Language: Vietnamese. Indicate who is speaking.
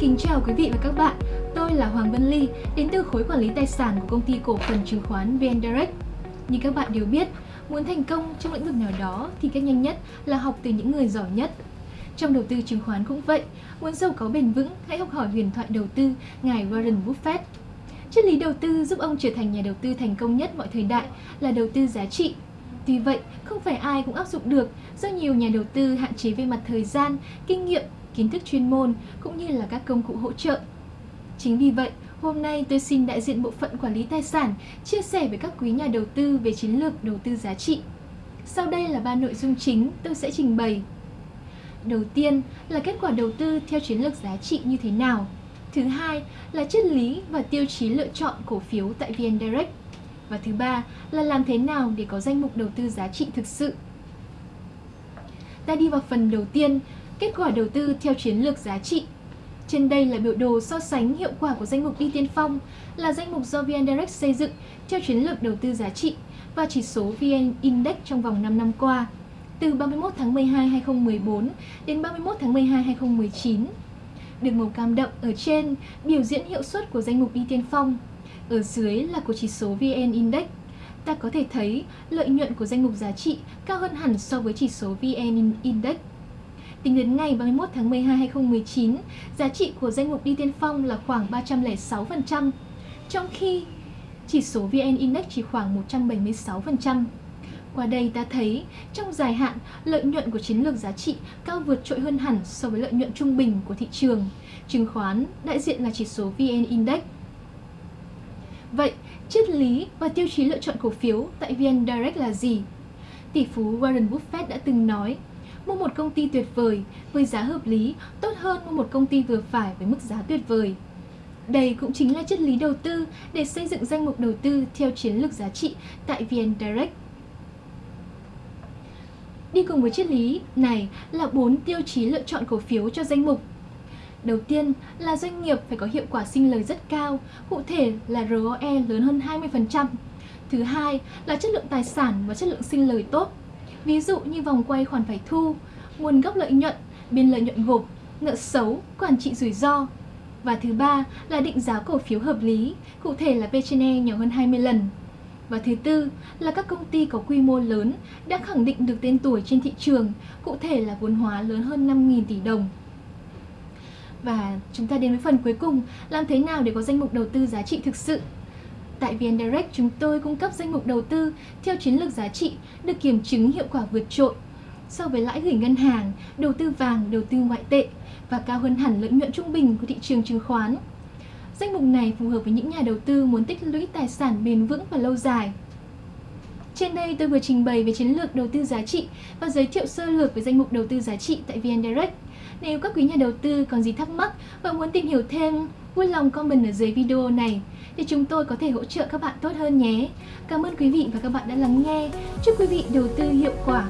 Speaker 1: kính chào quý vị và các bạn. Tôi là Hoàng Vân Ly, đến từ khối quản lý tài sản của công ty cổ phần chứng khoán VN Direct. Như các bạn đều biết, muốn thành công trong lĩnh vực nào đó thì cách nhanh nhất là học từ những người giỏi nhất. Trong đầu tư chứng khoán cũng vậy, muốn giàu có bền vững, hãy học hỏi huyền thoại đầu tư ngài Warren Buffett. Triết lý đầu tư giúp ông trở thành nhà đầu tư thành công nhất mọi thời đại là đầu tư giá trị. Tuy vậy, không phải ai cũng áp dụng được do nhiều nhà đầu tư hạn chế về mặt thời gian, kinh nghiệm kiến thức chuyên môn cũng như là các công cụ hỗ trợ. Chính vì vậy, hôm nay tôi xin đại diện bộ phận quản lý tài sản chia sẻ với các quý nhà đầu tư về chiến lược đầu tư giá trị. Sau đây là ba nội dung chính tôi sẽ trình bày. Đầu tiên là kết quả đầu tư theo chiến lược giá trị như thế nào. Thứ hai là triết lý và tiêu chí lựa chọn cổ phiếu tại VN Direct. Và thứ ba là làm thế nào để có danh mục đầu tư giá trị thực sự. Ta đi vào phần đầu tiên, Kết quả đầu tư theo chiến lược giá trị trên đây là biểu đồ so sánh hiệu quả của danh mục đi tiên phong là danh mục do VN Direct xây dựng theo chiến lược đầu tư giá trị và chỉ số VN Index trong vòng 5 năm qua từ 31 tháng 12 2014 đến 31 tháng 12 2019. Đường màu cam đậm ở trên biểu diễn hiệu suất của danh mục đi tiên phong, ở dưới là của chỉ số VN Index. Ta có thể thấy lợi nhuận của danh mục giá trị cao hơn hẳn so với chỉ số VN Index. Tính đến ngày 31 tháng 12 2019, giá trị của danh mục đi tiên phong là khoảng 306%, trong khi chỉ số VN Index chỉ khoảng 176%. Qua đây ta thấy, trong dài hạn, lợi nhuận của chiến lược giá trị cao vượt trội hơn hẳn so với lợi nhuận trung bình của thị trường. Chứng khoán đại diện là chỉ số VN Index. Vậy, triết lý và tiêu chí lựa chọn cổ phiếu tại VN Direct là gì? Tỷ phú Warren Buffett đã từng nói, mua một công ty tuyệt vời với giá hợp lý tốt hơn mua một công ty vừa phải với mức giá tuyệt vời. Đây cũng chính là triết lý đầu tư để xây dựng danh mục đầu tư theo chiến lược giá trị tại VN Direct. Đi cùng với triết lý này là 4 tiêu chí lựa chọn cổ phiếu cho danh mục. Đầu tiên là doanh nghiệp phải có hiệu quả sinh lời rất cao, cụ thể là ROE lớn hơn 20%. Thứ hai là chất lượng tài sản và chất lượng sinh lời tốt, ví dụ như vòng quay khoản phải thu, nguồn gốc lợi nhuận, biên lợi nhuận gộp, nợ xấu, quản trị rủi ro. Và thứ ba là định giá cổ phiếu hợp lý, cụ thể là P/E nhỏ hơn 20 lần. Và thứ tư là các công ty có quy mô lớn đã khẳng định được tên tuổi trên thị trường, cụ thể là vốn hóa lớn hơn 5.000 tỷ đồng. Và chúng ta đến với phần cuối cùng, làm thế nào để có danh mục đầu tư giá trị thực sự Tại VN Direct, chúng tôi cung cấp danh mục đầu tư theo chiến lược giá trị được kiểm chứng hiệu quả vượt trội so với lãi gửi ngân hàng, đầu tư vàng, đầu tư ngoại tệ và cao hơn hẳn lợi nhuận trung bình của thị trường chứng khoán. Danh mục này phù hợp với những nhà đầu tư muốn tích lũy tài sản bền vững và lâu dài. Trên đây tôi vừa trình bày về chiến lược đầu tư giá trị và giới thiệu sơ lược về danh mục đầu tư giá trị tại VN Direct. Nếu các quý nhà đầu tư còn gì thắc mắc và muốn tìm hiểu thêm, vui lòng comment ở dưới video này để chúng tôi có thể hỗ trợ các bạn tốt hơn nhé. Cảm ơn quý vị và các bạn đã lắng nghe. Chúc quý vị đầu tư hiệu quả.